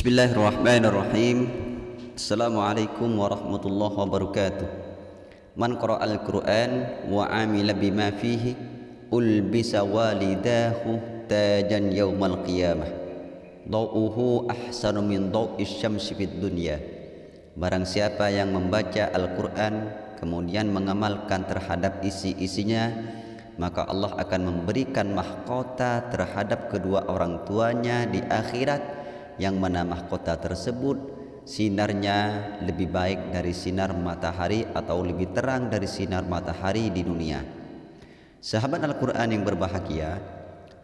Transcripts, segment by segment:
Bismillahirrahmanirrahim. Assalamualaikum warahmatullahi wabarakatuh. Man qara'al Qur'an wa amila bima fihi ulbisa walidahu tajan yaumal qiyamah. Dau'uhu ahsanu min dau'is syamsi fid dunya. Barang siapa yang membaca Al-Quran kemudian mengamalkan terhadap isi-isinya maka Allah akan memberikan mahkota terhadap kedua orang tuanya di akhirat yang mana mahkota tersebut sinarnya lebih baik dari sinar matahari atau lebih terang dari sinar matahari di dunia. Sahabat Al-Quran yang berbahagia,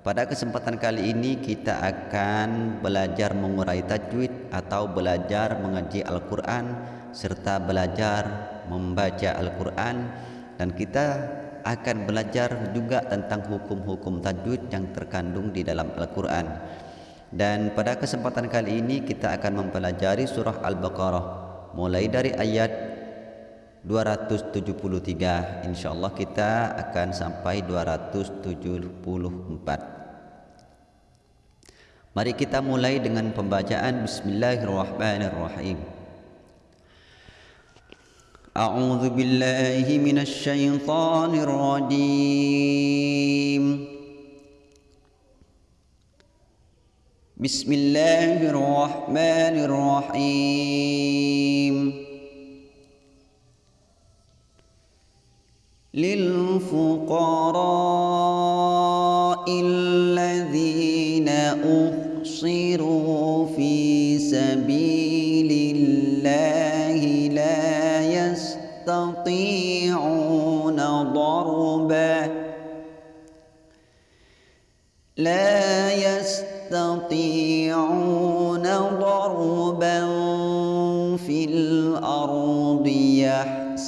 pada kesempatan kali ini kita akan belajar mengurai tajwid atau belajar mengaji Al-Quran serta belajar membaca Al-Quran dan kita akan belajar juga tentang hukum-hukum tajwid yang terkandung di dalam Al-Quran. Dan pada kesempatan kali ini kita akan mempelajari surah Al-Baqarah mulai dari ayat 273 insyaallah kita akan sampai 274 Mari kita mulai dengan pembacaan Bismillahirrahmanirrahim. A'udzu billahi minasy syaithanir rajim بسم الله الرحمن الرحيم. للفقراء الذين أحصروا في سبيل الله لا يستطيعون ضربا. لا يستطيعون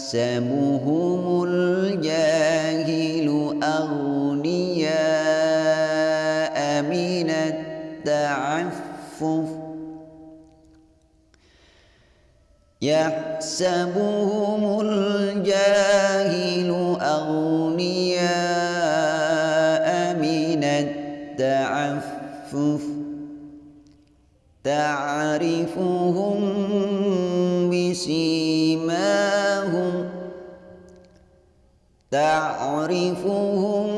يحسبهم الجاهل أغنياء من التعفف يحسبهم تعرفهم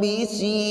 بسيماهم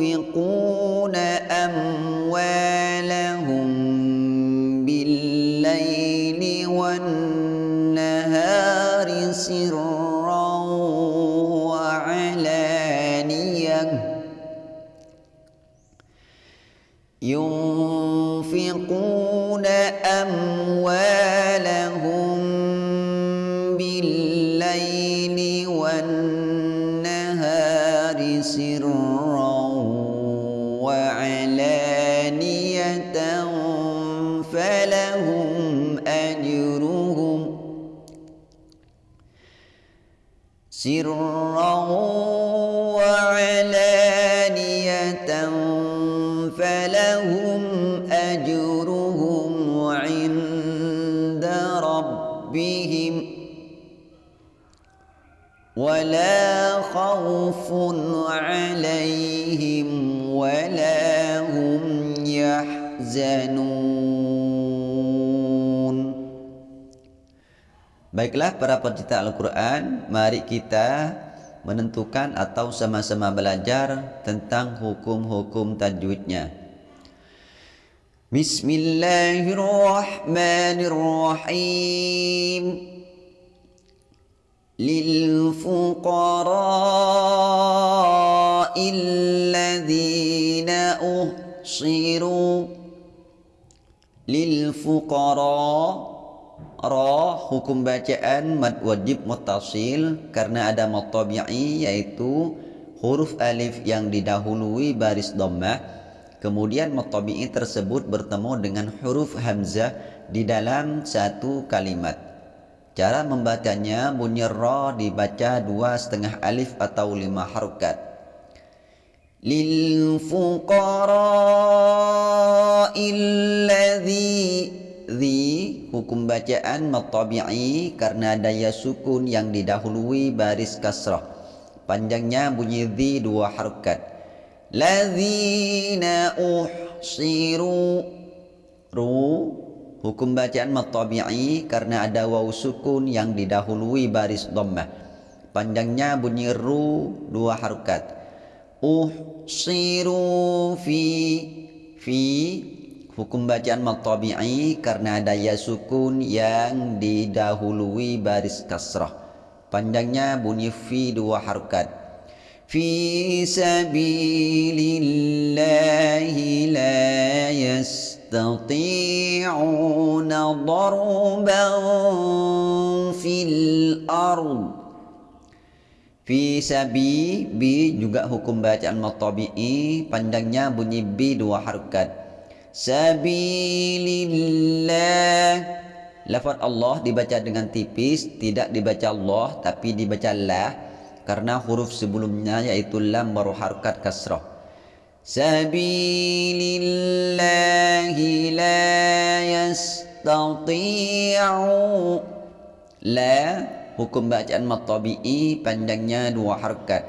ينفقون أموالهم سرا وعلانية فلهم أجرهم عند ربهم ولا خوف عليهم ولا هم يحزنون Baiklah para pecinta Al-Quran Mari kita menentukan atau sama-sama belajar tentang hukum-hukum tajwidnya Bismillahirrahmanirrahim للفقراء الذين أحصروا للفقراء Ra hukum bacaan mad wajib muttasil karena ada mad yaitu huruf alif yang didahului baris dhammah. Kemudian mad tersebut bertemu dengan huruf hamzah di dalam satu kalimat. Cara membacanya bunyi ra dibaca dua setengah alif atau lima harokat. Lil fuqara illadzi zi hukum bacaan matabi'i karena daya sukun yang didahului baris kasrah. Panjangnya bunyi zi dua harokat lazina uhsiru. Ru hukum bacaan matabi'i karena ada waw sukun yang didahului baris dhammah. Panjangnya bunyi ru dua harokat uhsiru fi fi Hukum bacaan matabi'i karena ada ya sukun yang didahului baris kasrah. Panjangnya bunyi fi dua harokat. Fi sabilillahi la yastati'una darban fil ard. Fi sabi bi juga hukum bacaan matabi'i panjangnya bunyi bi dua harokat sabilillah. Lafaz Allah dibaca dengan tipis tidak dibaca Allah tapi dibaca la karena huruf sebelumnya yaitu lam baru harakat kasrah. Sabilillahi la yastati'u. La hukum bacaan matabi'i panjangnya dua harakat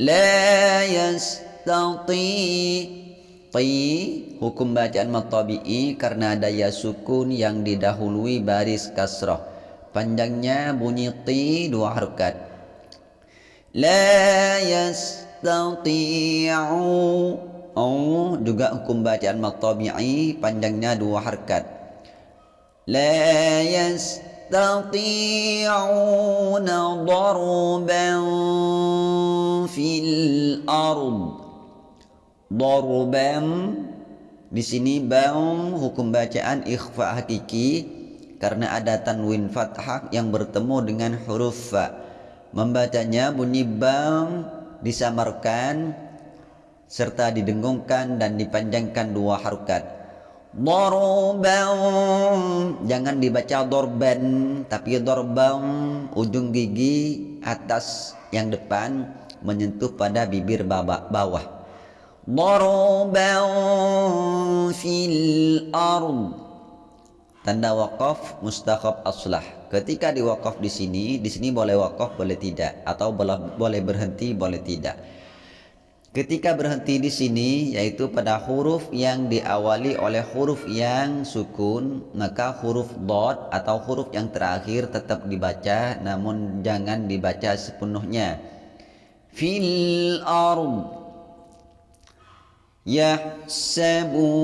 la yastati' Ti hukum bacaan matabi'i karena ada ya sukun yang didahului baris kasrah. Panjangnya bunyi ti dua harokat. La yastati'u Oh, juga hukum bacaan matabi'i panjangnya dua harokat. La yastati'una darban fil ard Darban di sini bang hukum bacaan ikhfa hakiki karena ada tanwin fathah yang bertemu dengan huruf fa. Membacanya bunyi disamarkan serta didengungkan dan dipanjangkan dua harokat. Darban jangan dibaca dorban tapi dorban ujung gigi atas yang depan menyentuh pada bibir bawah. ضربا في الأرض Tanda wakaf mustaqab aslah. Ketika diwakaf di sini, di sini boleh wakaf, boleh tidak, atau boleh, berhenti, boleh tidak. Ketika berhenti di sini, yaitu pada huruf yang diawali oleh huruf yang sukun, maka huruf dot atau huruf yang terakhir tetap dibaca, namun jangan dibaca sepenuhnya. Fil ard يحسبهم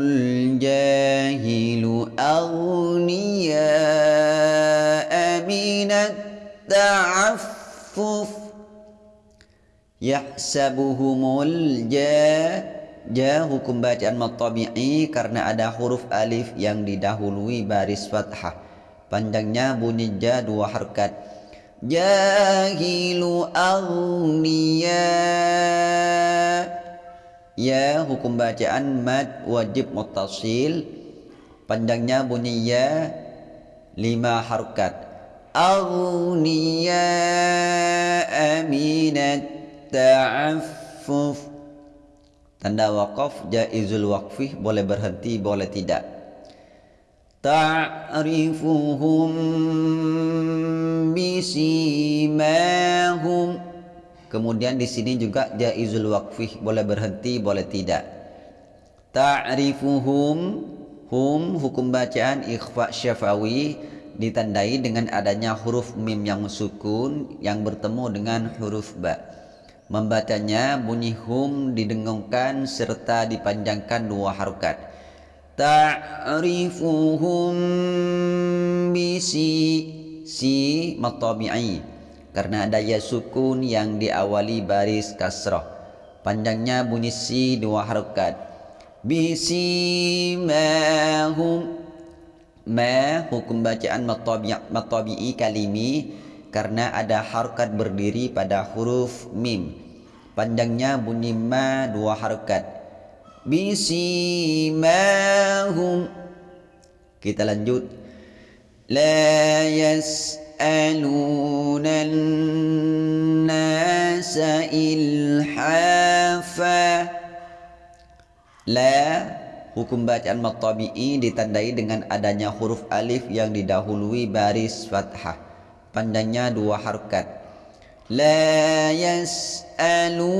الجاهل أغنياء من التعفف Yahsabuhumul ja Ja hukum bacaan matabi'i karena ada huruf alif yang didahului baris fathah Panjangnya bunyi ja dua harkat Jahilu aghniya Ya hukum bacaan mad wajib mutasil Panjangnya bunyi ya Lima harokat. Aghniya aminat ta'affuf. Tanda wakaf jaizul waqfih Boleh berhenti boleh tidak. Ta'rifuhum bisimahum Kemudian di sini juga jaizul waqfih boleh berhenti boleh tidak. Ta'rifuhum hum hukum bacaan ikhfa syafawi ditandai dengan adanya huruf mim yang sukun yang bertemu dengan huruf ba. Membacanya bunyi hum didengungkan serta dipanjangkan dua harokat. Ta'rifuhum bisi si matabi'i karena ada ya sukun yang diawali baris kasrah panjangnya bunyi si dua harokat. Bisimahum. Ma hukum bacaan matabi'i kalimi. Karena ada harkat berdiri pada huruf mim. Panjangnya bunyi ma dua harkat bisimahum. Kita lanjut. La yas'aluna nasa ilhafa la Hukum bacaan matabi'i ditandai dengan adanya huruf alif yang didahului baris fathah. Panjangnya dua harkat. La yas'alunan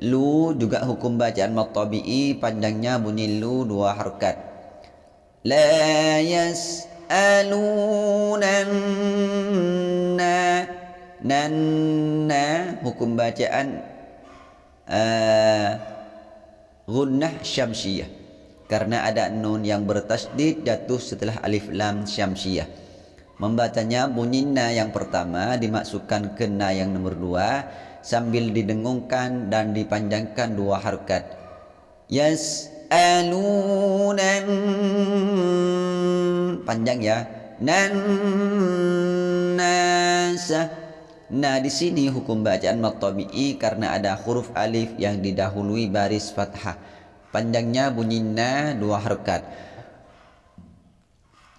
Lu juga hukum bacaan matabi'i panjangnya bunyi lu dua harkat. La yas'alunan Nan na hukum bacaan uh, gunnah syamsiyah karena ada nun yang bertasdid jatuh setelah alif lam syamsiyah. Membacanya bunyi na yang pertama dimasukkan ke na yang nomor dua sambil didengungkan dan dipanjangkan dua harkat Yes alunan panjang ya nan nasa Nah di sini hukum bacaan matabi'i karena ada huruf alif yang didahului baris fathah. Panjangnya bunyi na dua harokat.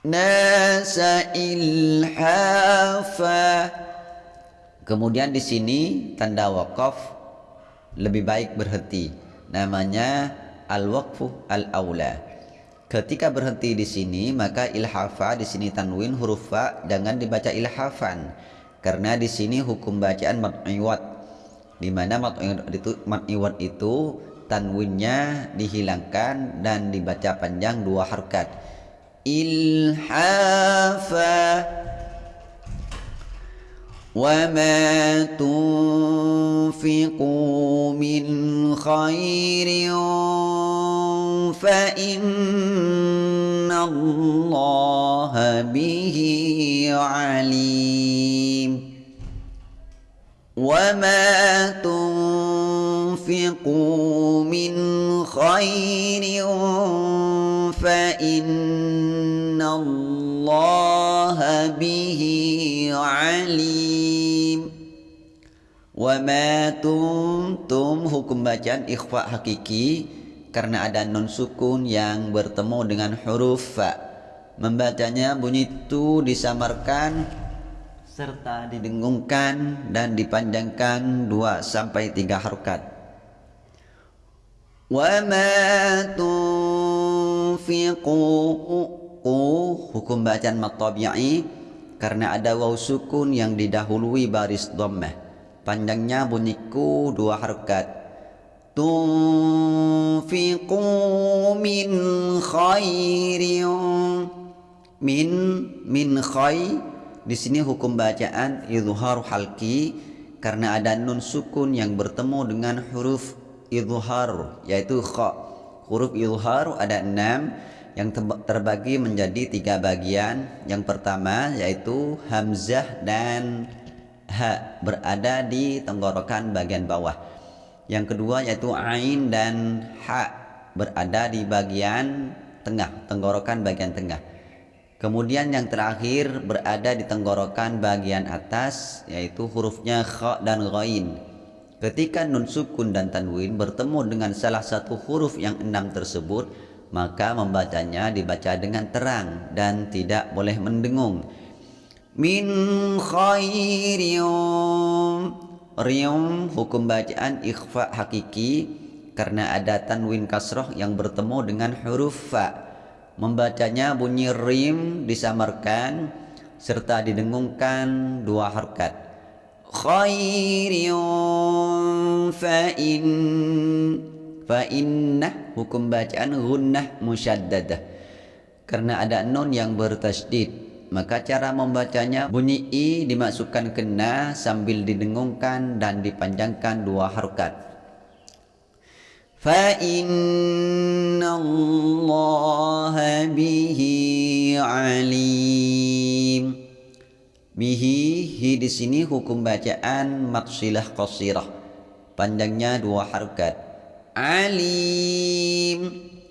Nasa ilhafa. Kemudian di sini tanda wakaf lebih baik berhenti. Namanya al-waqfu al-aula. Ketika berhenti di sini maka ilhafa di sini tanwin huruf fa jangan dibaca ilhafan karena di sini hukum bacaan mat'iwat di mana mat'iwat itu mat'iwat itu tanwinnya dihilangkan dan dibaca panjang dua harkat ilhafa وما تنفقوا من خير فإن الله به عليم. وما تنفقوا من خير فإن الله به عليم. وما تنتم hukum bacaan ikhfa hakiki karena ada non sukun yang bertemu dengan huruf fa. Membacanya bunyi itu disamarkan serta didengungkan dan dipanjangkan dua sampai tiga harokat. Wa ma tunfiqu hukum bacaan matabi'i karena ada waw sukun yang didahului baris dhammah. Panjangnya bunyiku dua harokat tunfiqu min khairin min min khay di sini hukum bacaan izhar halki karena ada nun sukun yang bertemu dengan huruf izhar yaitu kha. Huruf izhar ada enam yang terbagi menjadi tiga bagian. Yang pertama yaitu hamzah dan ha berada di tenggorokan bagian bawah yang kedua yaitu ain dan ha berada di bagian tengah tenggorokan bagian tengah Kemudian yang terakhir berada di tenggorokan bagian atas yaitu hurufnya kha dan ghain. Ketika nun sukun dan tanwin bertemu dengan salah satu huruf yang enam tersebut, maka membacanya dibaca dengan terang dan tidak boleh mendengung. Min khairium Rium hukum bacaan ikhfa hakiki karena ada tanwin kasroh yang bertemu dengan huruf fa Membacanya bunyi rim disamarkan serta didengungkan dua harkat. Khairun fa in fa inna hukum bacaan gunnah musyaddadah. Karena ada nun yang bertasydid, maka cara membacanya bunyi i dimasukkan kena sambil didengungkan dan dipanjangkan dua harkat. فإن الله به alim bihi hi di sini hukum bacaan maksilah qasirah panjangnya dua harkat alim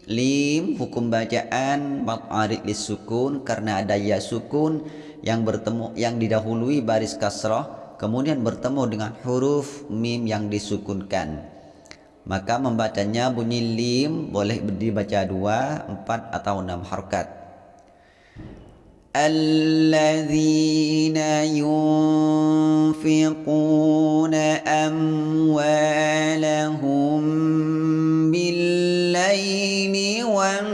lim hukum bacaan mat arid sukun karena ada ya sukun yang bertemu yang didahului baris kasrah kemudian bertemu dengan huruf mim yang disukunkan maka membacanya bunyi lim boleh dibaca dua, empat atau enam harkat الذين ينفقون أموالهم بالليل والنهار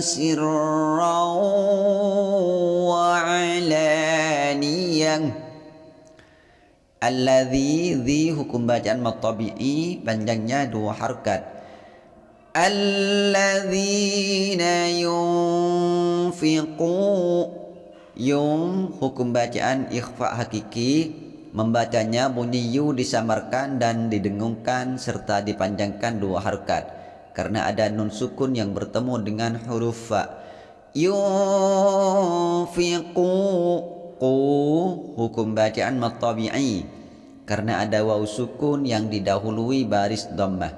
سرا وعلانية الذي ذي hukum bacaan matabi'i panjangnya dua harkat alladzina yunfiqu yum hukum bacaan ikhfa hakiki membacanya bunyi yu disamarkan dan didengungkan serta dipanjangkan dua harkat karena ada nun sukun yang bertemu dengan huruf fa. Yunfiqu qu hukum bacaan matabi'i. Karena ada waw sukun yang didahului baris dhammah.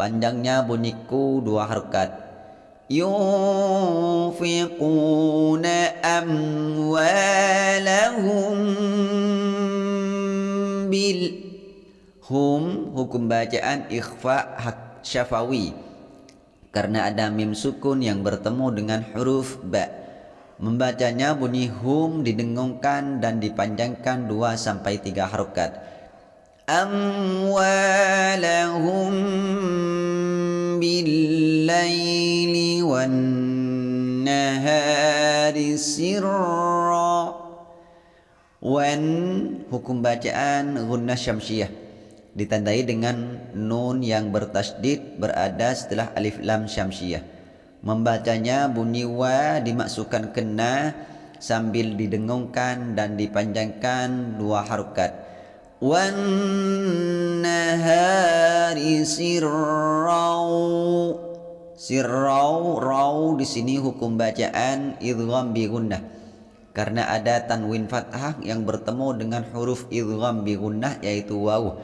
Panjangnya bunyiku dua harkat. Yunfiquna amwalahum bil. Hum hukum bacaan ikhfa hak syafawi. Karena ada mim sukun yang bertemu dengan huruf ba. Membacanya bunyi hum didengungkan dan dipanjangkan 2 sampai 3 harokat. Amwalahum billaili wan nahari sirra Wan hukum bacaan gunnah syamsiyah ditandai dengan nun yang bertasdid berada setelah alif lam syamsiyah. Membacanya bunyi wa dimasukkan kena sambil didengungkan dan dipanjangkan dua harukat. Wan nahari sirrau sirrau rau di sini hukum bacaan idgham bi gunnah. Karena ada tanwin fathah yang bertemu dengan huruf idgham bi gunnah yaitu waw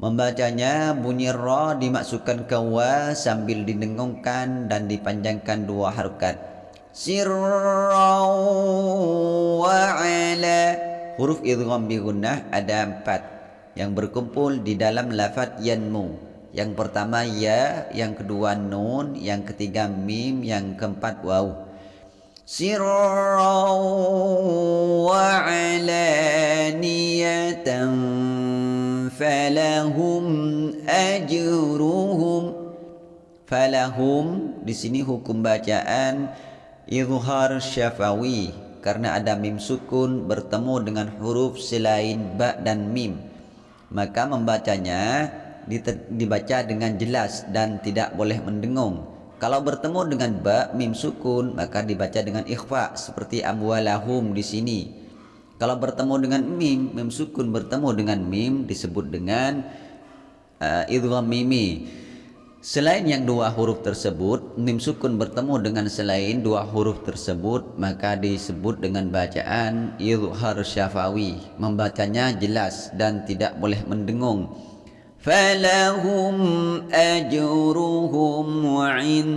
membacanya bunyi ra dimasukkan ke wa sambil didengungkan dan dipanjangkan dua harokat sirrau wa ala Huruf idgham bi gunnah ada empat yang berkumpul di dalam lafaz yanmu. Yang pertama ya, yang kedua nun, yang ketiga mim, yang keempat waw. Falahum ajruhum falahum di sini hukum bacaan izhar syafawi karena ada mim sukun bertemu dengan huruf selain ba dan mim. Maka membacanya dibaca dengan jelas dan tidak boleh mendengung kalau bertemu dengan ba mim sukun maka dibaca dengan ikhfa seperti amwalahum di sini kalau bertemu dengan mim mim sukun bertemu dengan mim disebut dengan uh, idgham mimi Selain yang dua huruf tersebut, mim sukun bertemu dengan selain dua huruf tersebut, maka disebut dengan bacaan izhar syafawi. Membacanya jelas dan tidak boleh mendengung. Falahum ajruhum wa'in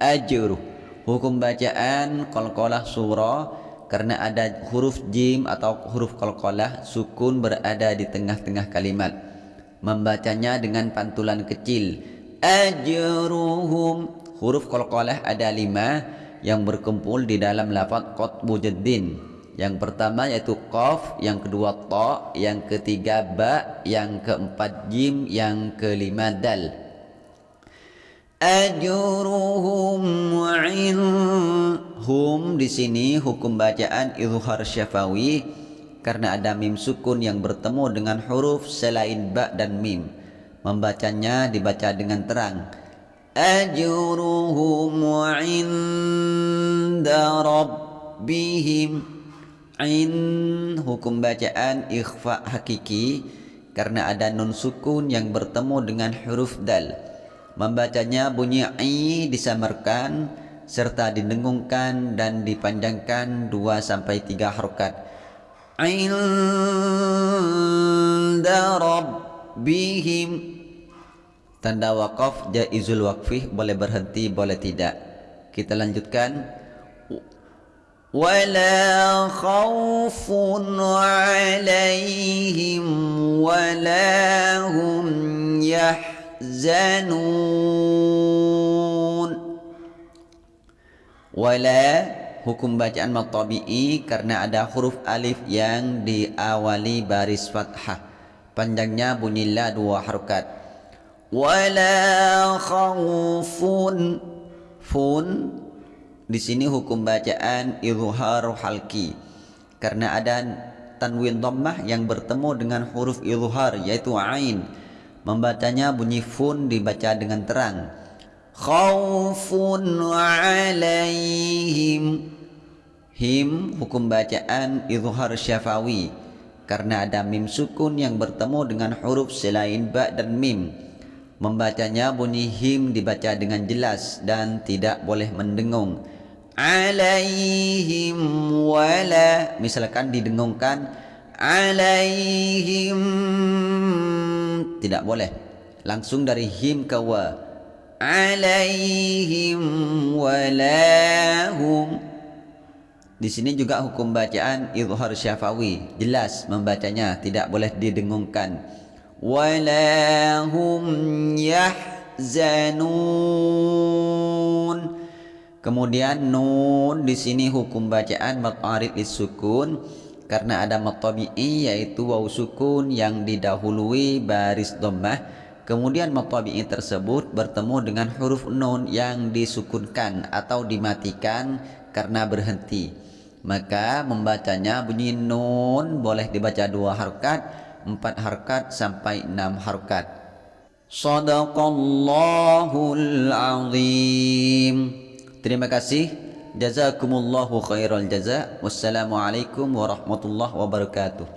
ajruh. Hukum bacaan qalqalah surah karena ada huruf jim atau huruf qalqalah sukun berada di tengah-tengah kalimat. Membacanya dengan pantulan kecil ajruhum huruf qalqalah ada lima yang berkumpul di dalam lafaz qatbu jaddin yang pertama yaitu qaf yang kedua ta yang ketiga ba yang keempat jim yang kelima dal. Ajruhum hum di sini hukum bacaan izhar syafawi karena ada mim sukun yang bertemu dengan huruf selain ba dan mim. Membacanya dibaca dengan terang. Ajruhum inda rabbihim in hukum bacaan ikhfa hakiki karena ada nun sukun yang bertemu dengan huruf dal. Membacanya bunyi i disamarkan serta didengungkan dan dipanjangkan 2 sampai 3 harokat. Inda rabbihim. Tanda wakaf jaizul waqfi boleh berhenti boleh tidak. Kita lanjutkan ولا خوف عليهم ولا هم يحزنون ولا hukum bacaan matabi'i karena ada huruf alif yang diawali baris fathah panjangnya bunyilah dua harokat wala khawfun fun di sini hukum bacaan izhar halki karena ada tanwin dhammah yang bertemu dengan huruf izhar yaitu ain. Membacanya bunyi fun dibaca dengan terang. Khaufun alaihim. Him hukum bacaan izhar syafawi karena ada mim sukun yang bertemu dengan huruf selain ba dan mim. Membacanya bunyi him dibaca dengan jelas dan tidak boleh mendengung alaihim wala misalkan didengungkan alaihim. Tidak boleh. Langsung dari him ke wa. Alaihim walahum. Di sini juga hukum bacaan izhar syafawi. Jelas membacanya tidak boleh didengungkan. Walahum yahzanun Kemudian nun di sini hukum bacaan matarid sukun karena ada matabi'i yaitu waw sukun yang didahului baris dhammah. Kemudian matabi'i tersebut bertemu dengan huruf nun yang disukunkan atau dimatikan karena berhenti. Maka membacanya bunyi nun boleh dibaca dua harkat, empat harkat sampai enam harkat. Sadaqallahul azim. Terima kasih. Jazakumullahu khairal jaza. Wassalamualaikum warahmatullahi wabarakatuh.